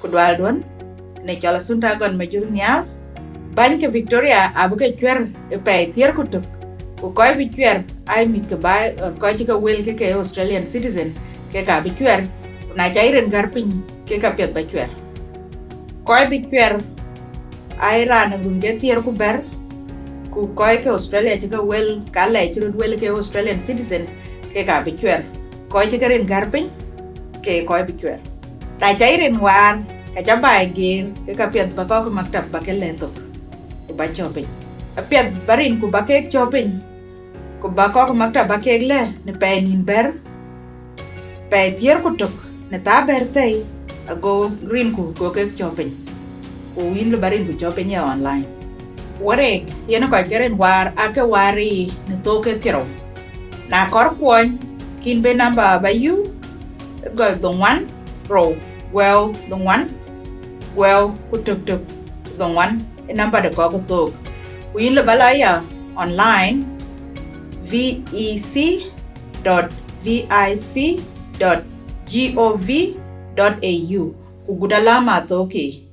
ku dwal don ne chala sunta gon ma jur nyal ban ke victoria abu ke chwer e pe tier ku tuk ku koy bi chwer ai mit ke bai ko chi ka wel ke ke australian citizen ke ka bi chwer na chai ren gar pin ke ka pet ba chwer koy bi chwer ai ran gun ke tier ku ber. Ku koy ke australia ka wel ka le chi wel ke australian citizen ke ka bi chwer koy ka ren gar pin ke koy bi chwer na chai ren war ka cha bai gir ke ka pet ba ko ka maktab ba ke le to ku ba chopin a pet barin ku ba ke chopin ku ba ko ka maktab ba ke le. Ne pe nin ber. Pe tier ku tok ne ta ber tei. A go rin ku go ke chopin ku win lo barin ku chopin ya online. Warek, yeno ko keren war ake wari. Ne to ke tiro. Na kor kwon kin be namba ba you. Gol one row gwel dong wan gwel ku tuk tuk dong wan e number de ko ku tuk ku yin balaya online. Vec.vic.gov.au ku gudalama toki